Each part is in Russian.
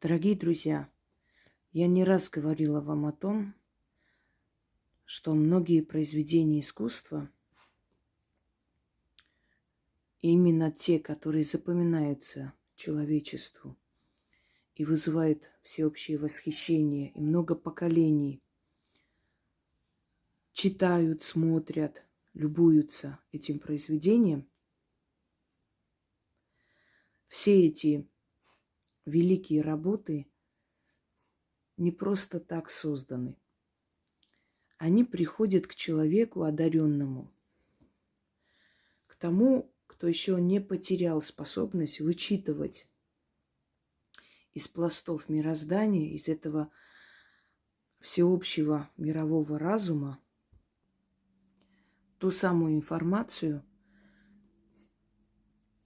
Дорогие друзья, я не раз говорила вам о том, что многие произведения искусства, именно те, которые запоминаются человечеству и вызывают всеобщее восхищение, и много поколений читают, смотрят, любуются этим произведением, все эти великие работы не просто так созданы. Они приходят к человеку одаренному, к тому, кто еще не потерял способность вычитывать из пластов мироздания, из этого всеобщего мирового разума, ту самую информацию,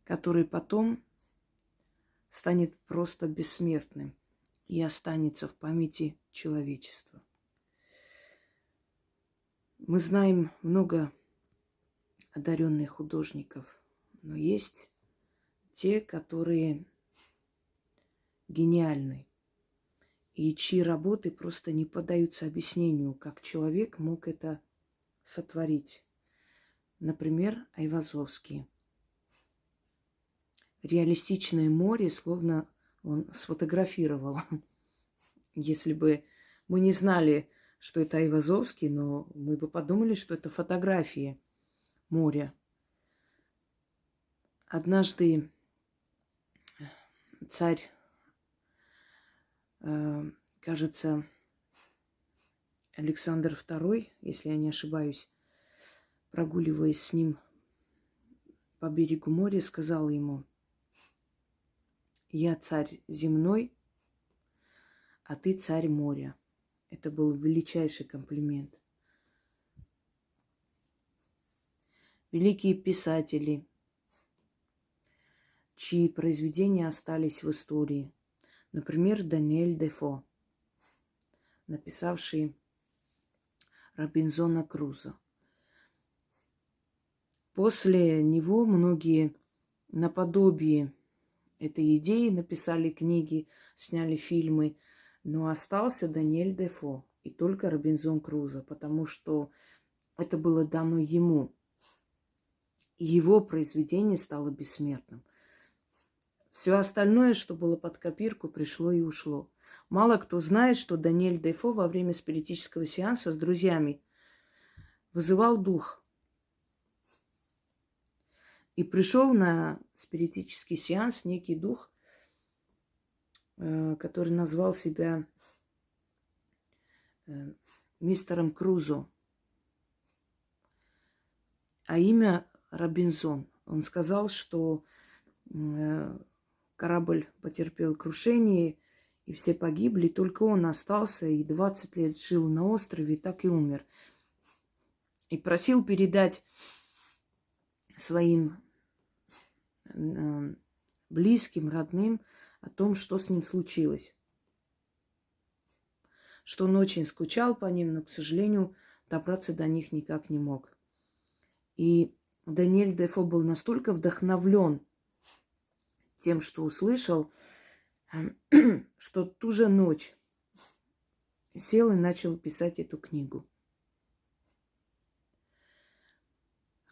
которая потом станет просто бессмертным и останется в памяти человечества. Мы знаем много одаренных художников, но есть те, которые гениальны, и чьи работы просто не поддаются объяснению, как человек мог это сотворить. Например, Айвазовский – реалистичное море, словно он сфотографировал. Если бы мы не знали, что это Айвазовский, но мы бы подумали, что это фотографии моря. Однажды царь, э, кажется, Александр II, если я не ошибаюсь, прогуливаясь с ним по берегу моря, сказал ему – я царь земной, а ты царь моря. Это был величайший комплимент. Великие писатели, чьи произведения остались в истории. Например, Даниэль Дефо, написавший Робинзона Круза. После него многие наподобие этой идеи, написали книги, сняли фильмы. Но остался Даниэль Дефо и только Робинзон Крузо, потому что это было дано ему. Его произведение стало бессмертным. Все остальное, что было под копирку, пришло и ушло. Мало кто знает, что Даниэль Дефо во время спиритического сеанса с друзьями вызывал дух – и пришел на спиритический сеанс некий дух, э, который назвал себя э, мистером Крузо, а имя Робинзон. Он сказал, что э, корабль потерпел крушение, и все погибли, только он остался и 20 лет жил на острове, так и умер. И просил передать своим близким, родным о том, что с ним случилось. Что он очень скучал по ним, но, к сожалению, добраться до них никак не мог. И Даниэль Дефо был настолько вдохновлен тем, что услышал, что ту же ночь сел и начал писать эту книгу.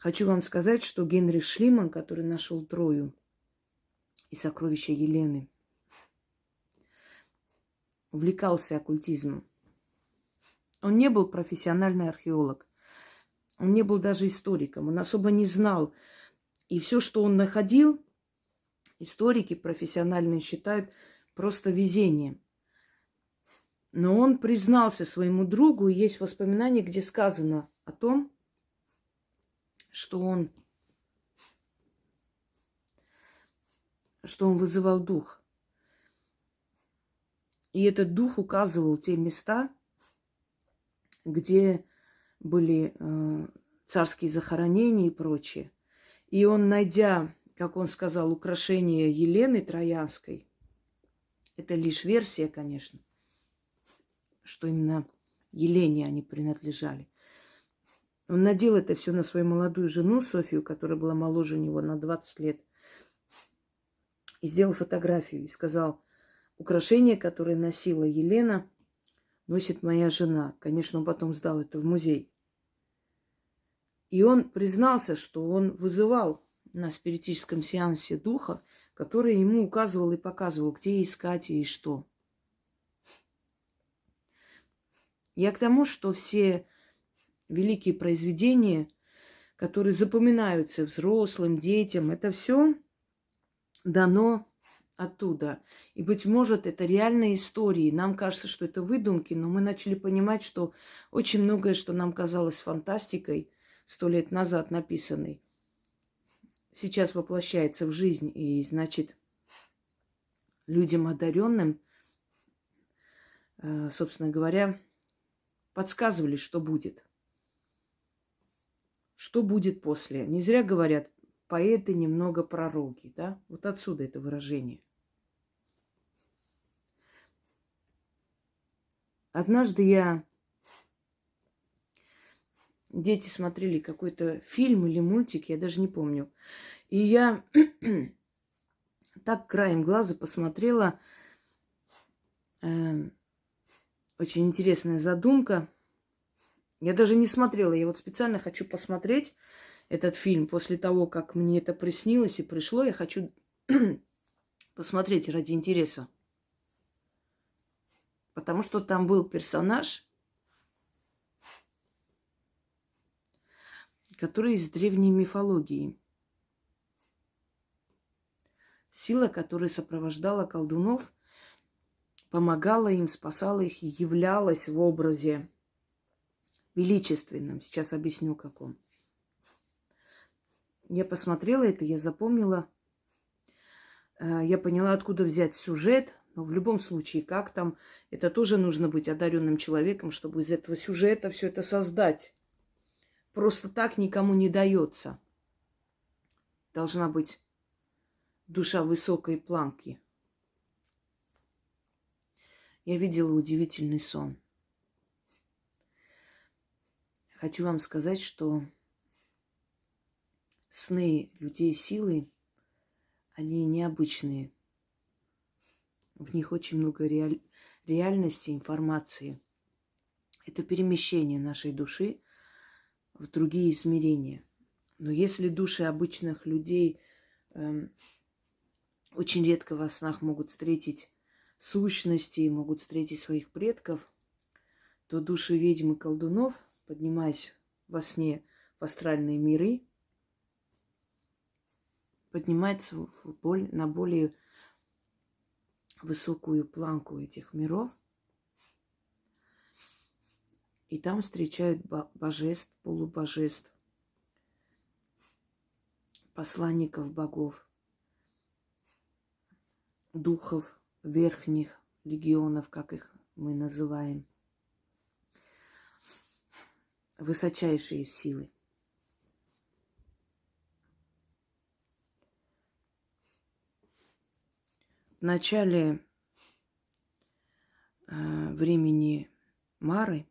Хочу вам сказать, что Генрих Шлиман, который нашел Трою и сокровища Елены, увлекался оккультизмом. Он не был профессиональный археолог. Он не был даже историком. Он особо не знал. И все, что он находил, историки профессиональные считают просто везением. Но он признался своему другу, есть воспоминания, где сказано о том, что он, что он вызывал дух. И этот дух указывал те места, где были э, царские захоронения и прочее. И он, найдя, как он сказал, украшение Елены Троянской, это лишь версия, конечно, что именно Елене они принадлежали. Он надел это все на свою молодую жену Софию, которая была моложе него на 20 лет. И сделал фотографию и сказал, украшение, которое носила Елена, носит моя жена. Конечно, он потом сдал это в музей. И он признался, что он вызывал на спиритическом сеансе духа, который ему указывал и показывал, где искать и что. Я к тому, что все великие произведения, которые запоминаются взрослым, детям, это все дано оттуда. И, быть может, это реальные истории. Нам кажется, что это выдумки, но мы начали понимать, что очень многое, что нам казалось фантастикой сто лет назад написанной, сейчас воплощается в жизнь. И, значит, людям одаренным, э, собственно говоря, подсказывали, что будет. Что будет после. Не зря говорят, поэты немного пророки, да? Вот отсюда это выражение. Однажды я... Дети смотрели какой-то фильм или мультик, я даже не помню. И я так краем глаза посмотрела. Э, очень интересная задумка. Я даже не смотрела. Я вот специально хочу посмотреть этот фильм после того, как мне это приснилось и пришло. Я хочу посмотреть ради интереса. Потому что там был персонаж, который из древней мифологии. Сила, которая сопровождала колдунов, помогала им, спасала их и являлась в образе величественном. Сейчас объясню, каком. Я посмотрела это, я запомнила, э, я поняла, откуда взять сюжет, но в любом случае, как там, это тоже нужно быть одаренным человеком, чтобы из этого сюжета все это создать. Просто так никому не дается. Должна быть душа высокой планки. Я видела удивительный сон. Хочу вам сказать, что сны людей силы, они необычные – в них очень много реаль... реальности, информации. Это перемещение нашей души в другие измерения. Но если души обычных людей э, очень редко во снах могут встретить сущности, могут встретить своих предков, то души ведьм и колдунов, поднимаясь во сне в астральные миры, поднимаются в боль, на более высокую планку этих миров. И там встречают божеств, полубожеств, посланников богов, духов верхних легионов, как их мы называем, высочайшие силы. В начале э, времени Мары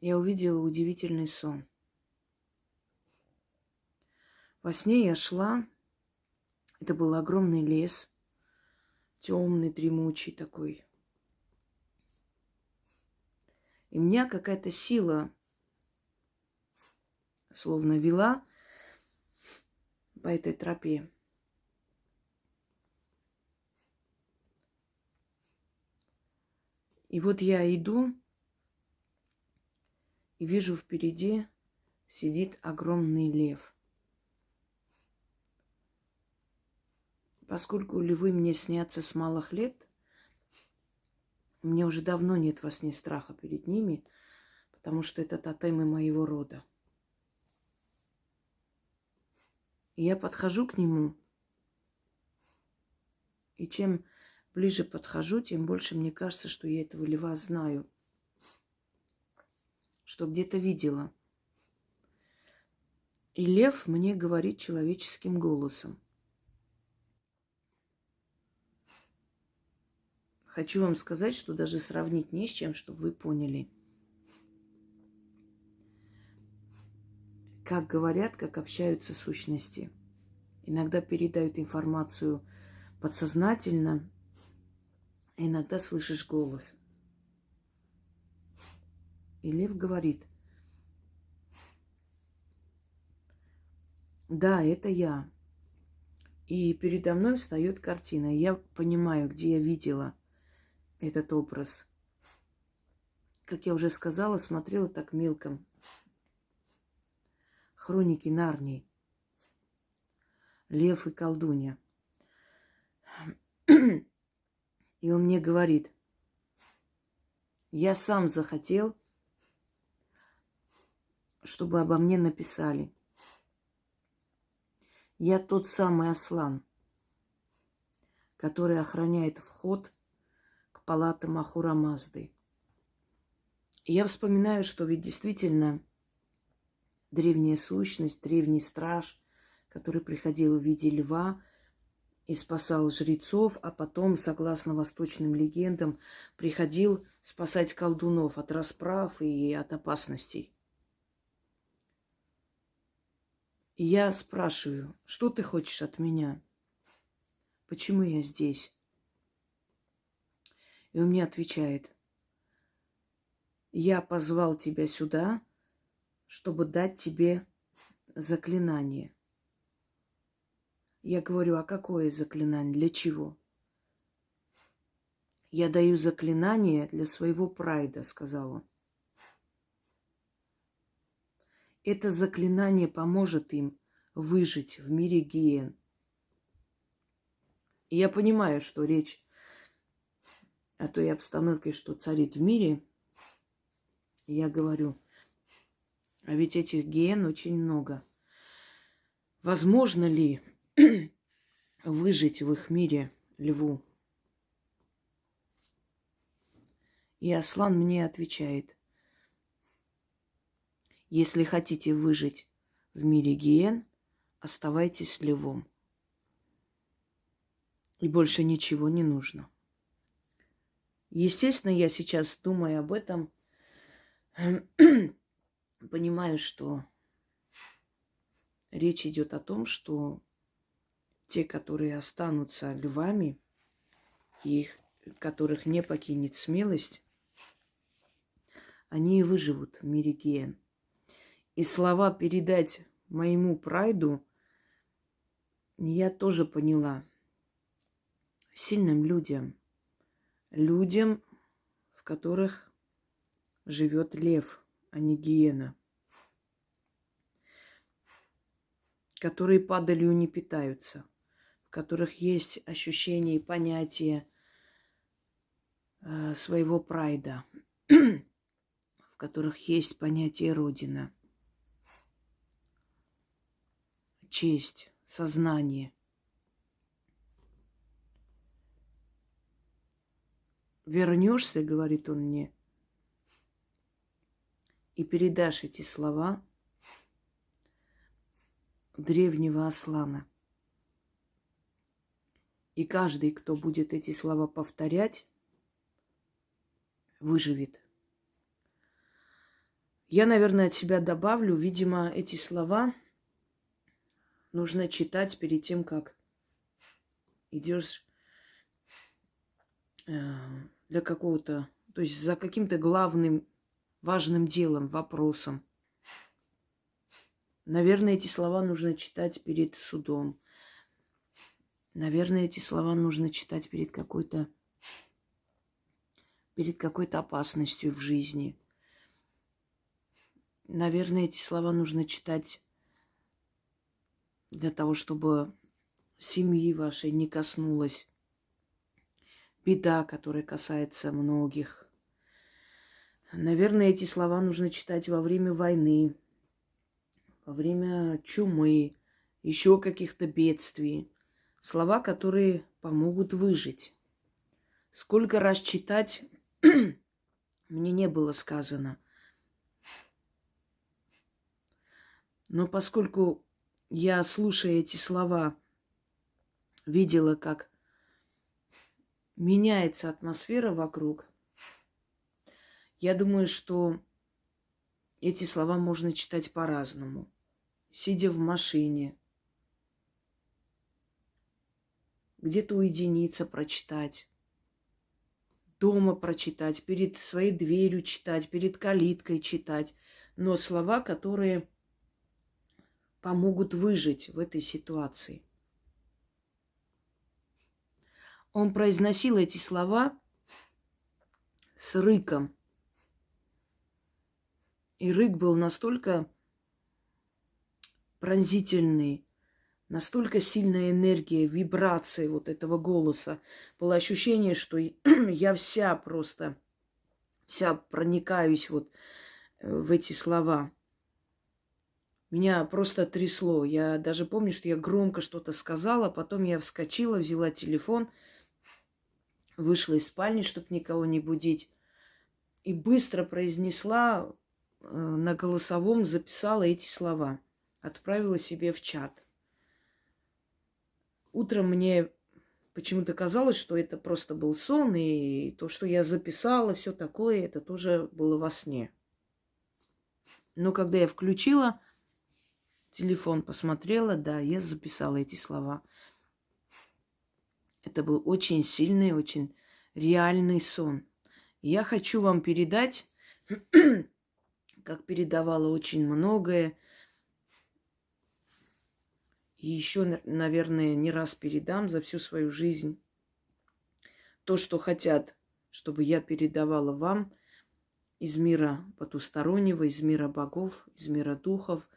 я увидела удивительный сон. Во сне я шла, это был огромный лес, темный, дремучий такой. И меня какая-то сила словно вела по этой тропе. И вот я иду и вижу впереди сидит огромный лев. Поскольку львы мне снятся с малых лет, мне уже давно нет во сне страха перед ними, потому что это тотемы моего рода. И я подхожу к нему, и чем ближе подхожу, тем больше мне кажется, что я этого льва знаю. Что где-то видела. И лев мне говорит человеческим голосом. Хочу вам сказать, что даже сравнить не с чем, чтобы вы поняли. Как говорят, как общаются сущности. Иногда передают информацию подсознательно иногда слышишь голос. И лев говорит, да, это я. И передо мной встает картина. Я понимаю, где я видела этот образ. Как я уже сказала, смотрела так мелком. Хроники Нарнии. Лев и колдунья. И он мне говорит, я сам захотел, чтобы обо мне написали. Я тот самый Аслан, который охраняет вход к палатам Ахура Мазды. Я вспоминаю, что ведь действительно древняя сущность, древний страж, который приходил в виде льва и спасал жрецов, а потом, согласно восточным легендам, приходил спасать колдунов от расправ и от опасностей. И я спрашиваю, что ты хочешь от меня? Почему я здесь? И он мне отвечает, я позвал тебя сюда, чтобы дать тебе заклинание. Я говорю, а какое заклинание? Для чего? Я даю заклинание для своего прайда, сказал он. Это заклинание поможет им выжить в мире гиен. И я понимаю, что речь о той обстановке, что царит в мире, я говорю, а ведь этих гиен очень много. Возможно ли выжить в их мире льву? И Аслан мне отвечает, если хотите выжить в мире гиен, оставайтесь львом. И больше ничего не нужно. Естественно, я сейчас, думая об этом, понимаю, что речь идет о том, что те, которые останутся львами, их, которых не покинет смелость, они и выживут в мире гиен. И слова передать моему прайду я тоже поняла. Сильным людям. Людям, в которых живет лев, а не гиена. Которые падалью не питаются. В которых есть ощущение и понятие э, своего прайда. в которых есть понятие Родина – честь, сознание. Вернешься, говорит он мне, и передашь эти слова древнего Аслана. И каждый, кто будет эти слова повторять, выживет. Я, наверное, от себя добавлю, видимо, эти слова – нужно читать перед тем, как идешь э, для какого-то, то есть за каким-то главным важным делом, вопросом. Наверное, эти слова нужно читать перед судом. Наверное, эти слова нужно читать перед какой-то перед какой-то опасностью в жизни. Наверное, эти слова нужно читать для того, чтобы семьи вашей не коснулась беда, которая касается многих. Наверное, эти слова нужно читать во время войны, во время чумы, еще каких-то бедствий. Слова, которые помогут выжить. Сколько раз читать мне не было сказано. Но поскольку я, слушая эти слова, видела, как меняется атмосфера вокруг. Я думаю, что эти слова можно читать по-разному. Сидя в машине, где-то уединиться, прочитать. Дома прочитать, перед своей дверью читать, перед калиткой читать. Но слова, которые помогут выжить в этой ситуации. Он произносил эти слова с рыком. И рык был настолько пронзительный, настолько сильная энергия, вибрации вот этого голоса. Было ощущение, что я вся просто, вся проникаюсь вот э, в эти слова. Меня просто трясло. Я даже помню, что я громко что-то сказала, потом я вскочила, взяла телефон – вышла из спальни, чтобы никого не будить, и быстро произнесла э, на голосовом, записала эти слова, отправила себе в чат. Утром мне почему-то казалось, что это просто был сон, и то, что я записала, все такое, это тоже было во сне. Но когда я включила телефон, посмотрела, да, я записала эти слова. Это был очень сильный, очень реальный сон. я хочу вам передать, как передавала очень многое, и еще, наверное, не раз передам за всю свою жизнь. То, что хотят, чтобы я передавала вам из мира потустороннего, из мира богов, из мира духов,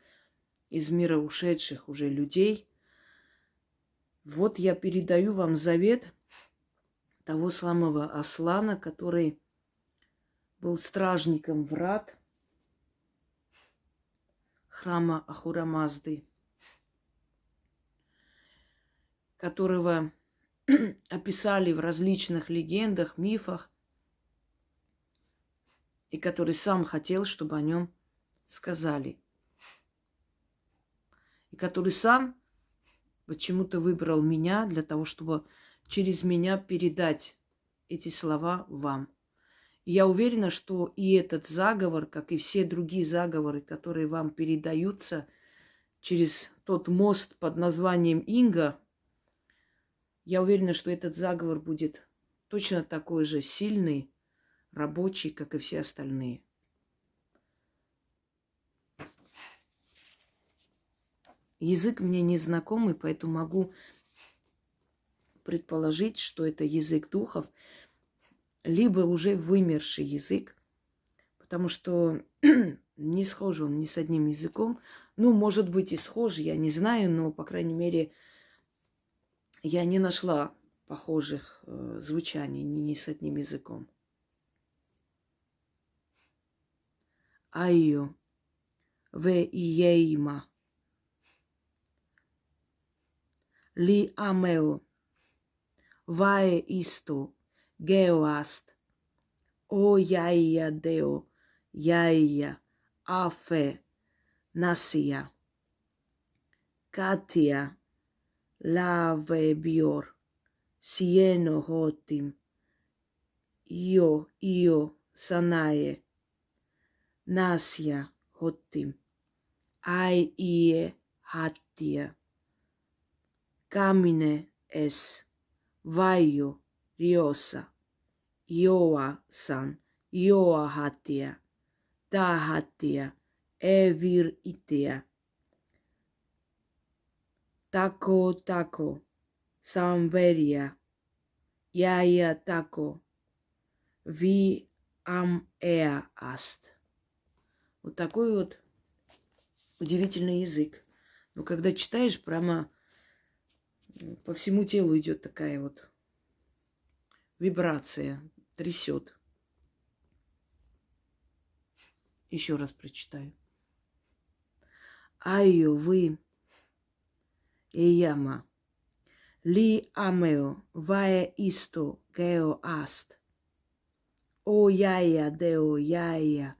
из мира ушедших уже людей – вот я передаю вам завет того самого Аслана, который был стражником врат храма Ахурамазды, которого описали в различных легендах, мифах, и который сам хотел, чтобы о нем сказали. И который сам почему-то выбрал меня для того, чтобы через меня передать эти слова вам. Я уверена, что и этот заговор, как и все другие заговоры, которые вам передаются через тот мост под названием Инга, я уверена, что этот заговор будет точно такой же сильный, рабочий, как и все остальные. Язык мне незнакомый, поэтому могу предположить, что это язык духов, либо уже вымерший язык, потому что не схож он ни с одним языком. Ну, может быть, и схож, я не знаю, но, по крайней мере, я не нашла похожих э, звучаний ни, ни с одним языком. Айо, в иейма. li ameo. Vae isto, geo ast, o iaia deo, iaia, afe, nasia. Katia, lave bior, sieno hotim, io, io, sanae, nasia hotim, ai ie hatia. Camine es vaio riosa, ioa san, ioa hatia, ta hatia, evir itia. Tako tako, samveria, яя тако, ви ам эа аст. Вот такой вот удивительный язык. Но когда читаешь, прямо по всему телу идет такая вот вибрация, трясет. Еще раз прочитаю. Айо вы Эяма. Ли амео вае исто гео аст. О яя део яя.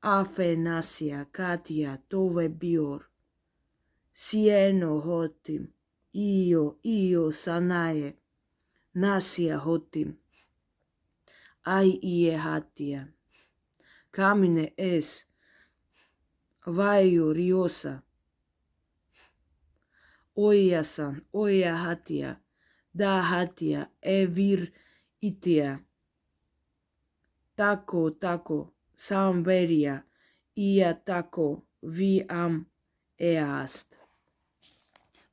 Афенасия катия тове биор. Сиено хотим. ίο, ίο, σανάε, νάσια χώτη, αι ίε χάτια. Κάμινε εσ, βάιο ριώσα, οίασαν, οία χάτια, δά χάτια, εβίρ ίτια. Τάκο, τάκο, σαν βέρια, ία τάκο, βι αμ εάστ.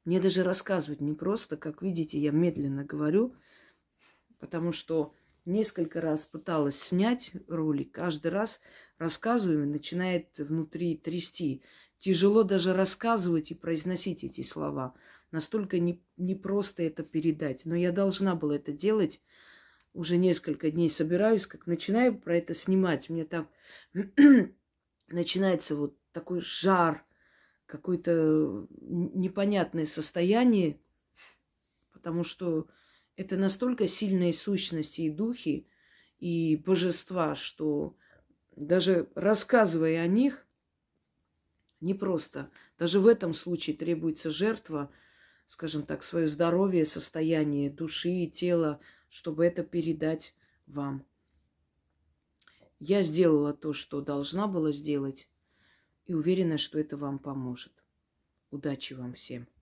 Мне даже рассказывать не просто, как видите, я медленно говорю, потому что несколько раз пыталась снять ролик, каждый раз рассказываю, и начинает внутри трясти. Тяжело даже рассказывать и произносить эти слова. Настолько не, не просто это передать. Но я должна была это делать. Уже несколько дней собираюсь, как начинаю про это снимать. Мне так начинается вот такой жар, какое-то непонятное состояние, потому что это настолько сильные сущности и духи, и божества, что даже рассказывая о них, непросто. Даже в этом случае требуется жертва, скажем так, свое здоровье, состояние души и тела, чтобы это передать вам. Я сделала то, что должна была сделать, и уверена, что это вам поможет. Удачи вам всем!